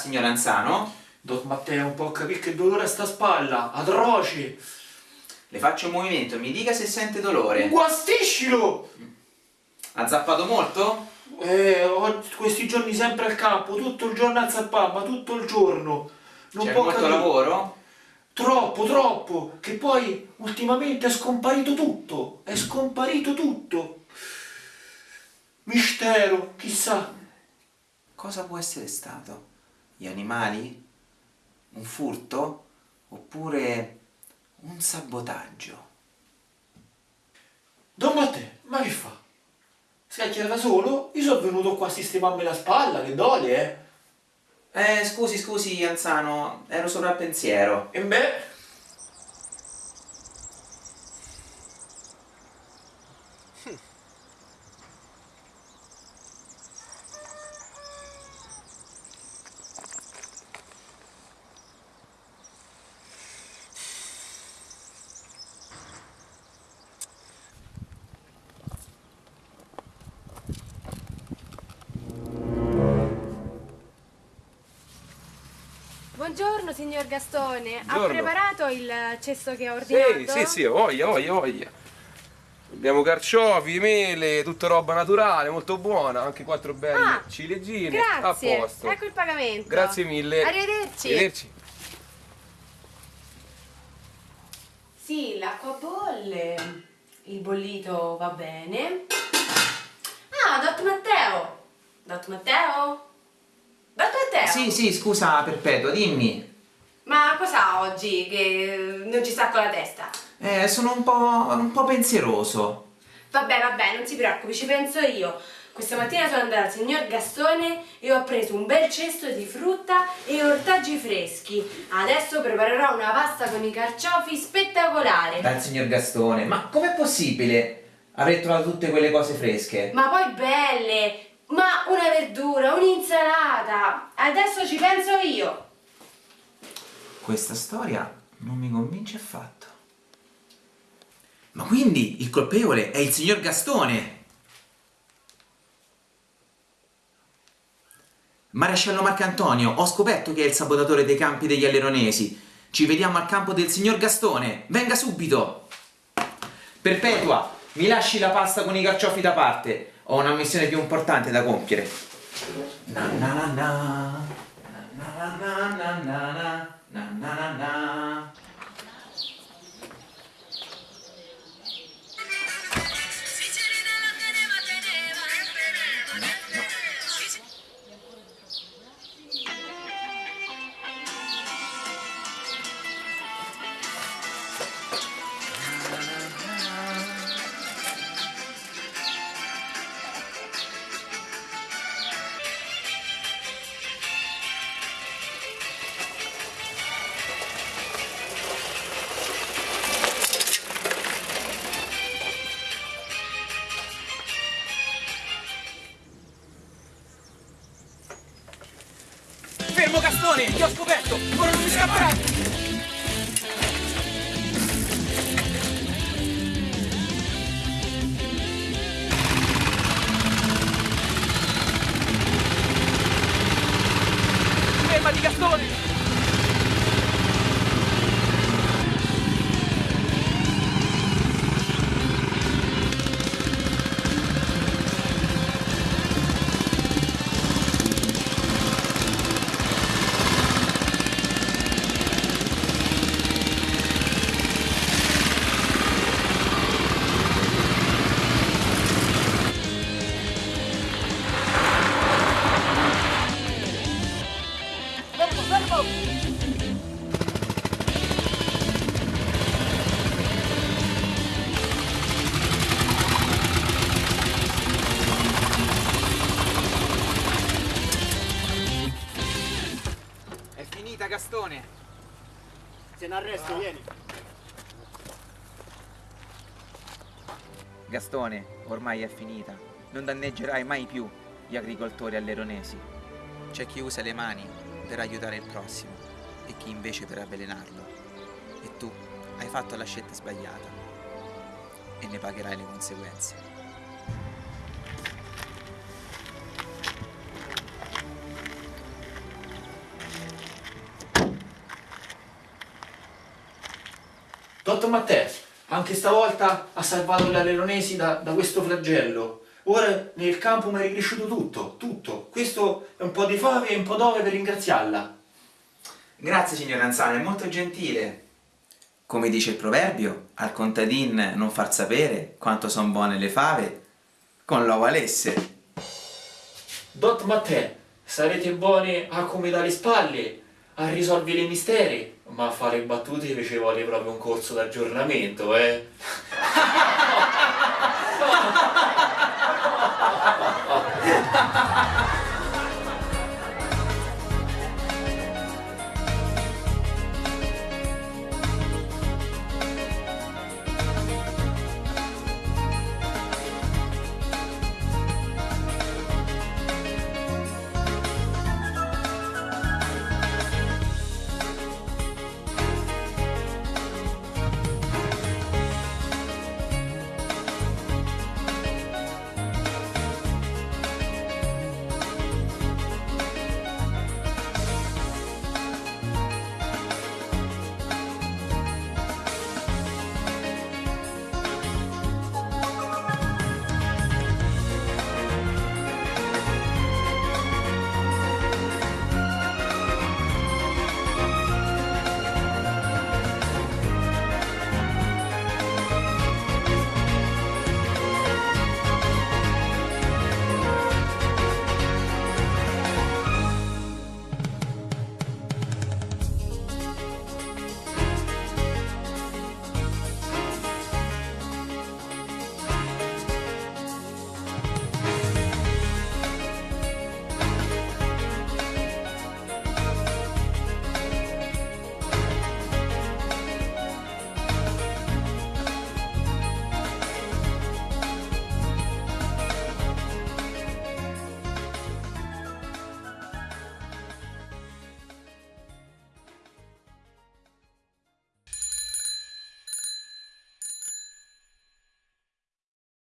signor Anzano? Don Matteo, un po' capire che dolore a sta spalla, atroce! Le faccio un movimento, mi dica se sente dolore. Guastiscilo! Ha zappato molto? Eh, ho questi giorni sempre al campo, tutto il giorno a zappare, ma tutto il giorno. Non C'è molto capire. lavoro? Troppo, troppo, che poi ultimamente è scomparito tutto, è scomparito tutto. Mistero, chissà. Cosa può essere stato? Gli animali? Un furto? Oppure un sabotaggio? Don Matteo, ma che fa? È da solo? Io sono venuto qua a sistemarmi la spalla, che dole, eh? Eh, scusi, scusi, Anzano, ero solo al pensiero. E beh... Buongiorno signor Gastone, ha Buongiorno. preparato il cesto che Sì, ordinato? sì, sì, voglia, voglia, voglia. Abbiamo carciofi, mele, tutta roba naturale, molto buona, anche quattro belle Ah, ciliegine. Grazie, A posto. ecco il pagamento. Grazie mille. Arrivederci. Arrivederci. Sì, l'acqua bolle, il bollito va bene. Ah, Dottor Matteo! Dottor Matteo? Sì, sì, scusa, Perpetua, dimmi. Ma cos'ha oggi che non ci sta con la testa? Eh, sono un po', un po' pensieroso. Vabbè, vabbè, non si preoccupi, ci penso io. Questa mattina sono andata al signor Gastone e ho preso un bel cesto di frutta e ortaggi freschi. Adesso preparerò una pasta con i carciofi spettacolare. Dal signor Gastone, ma com'è possibile aver trovato tutte quelle cose fresche? Ma poi belle! Ma una verdura, un'insalata! Adesso ci penso io! Questa storia non mi convince affatto. Ma quindi il colpevole è il signor Gastone! Maresciallo Marcantonio, ho scoperto che è il sabotatore dei campi degli Alleronesi. Ci vediamo al campo del signor Gastone. Venga subito! Perpetua, mi lasci la pasta con i carciofi da parte. Ho una missione più importante da compiere. Na na na na. Na na na na na. Na na na. Ti ho scoperto! Ora non mi scappare! Fermati Gastone! Se ne arresto, vieni. Gastone, ormai è finita. Non danneggerai mai più gli agricoltori alleronesi. C'è chi usa le mani per aiutare il prossimo e chi invece per avvelenarlo. E tu hai fatto la scelta sbagliata e ne pagherai le conseguenze. Dottor Matteo, anche stavolta ha salvato gli aleronesi da, da questo flagello. Ora nel campo mi è ricresciuto tutto, tutto. Questo è un po' di fave e un po' d'ove per ringraziarla. Grazie signor Anzano, è molto gentile. Come dice il proverbio, al contadin non far sapere quanto son buone le fave con l'uovo alesse. Dot Matteo, sarete buoni a come dalle spalle, a risolvere i misteri, ma a fare battute invece vuole proprio un corso d'aggiornamento, eh?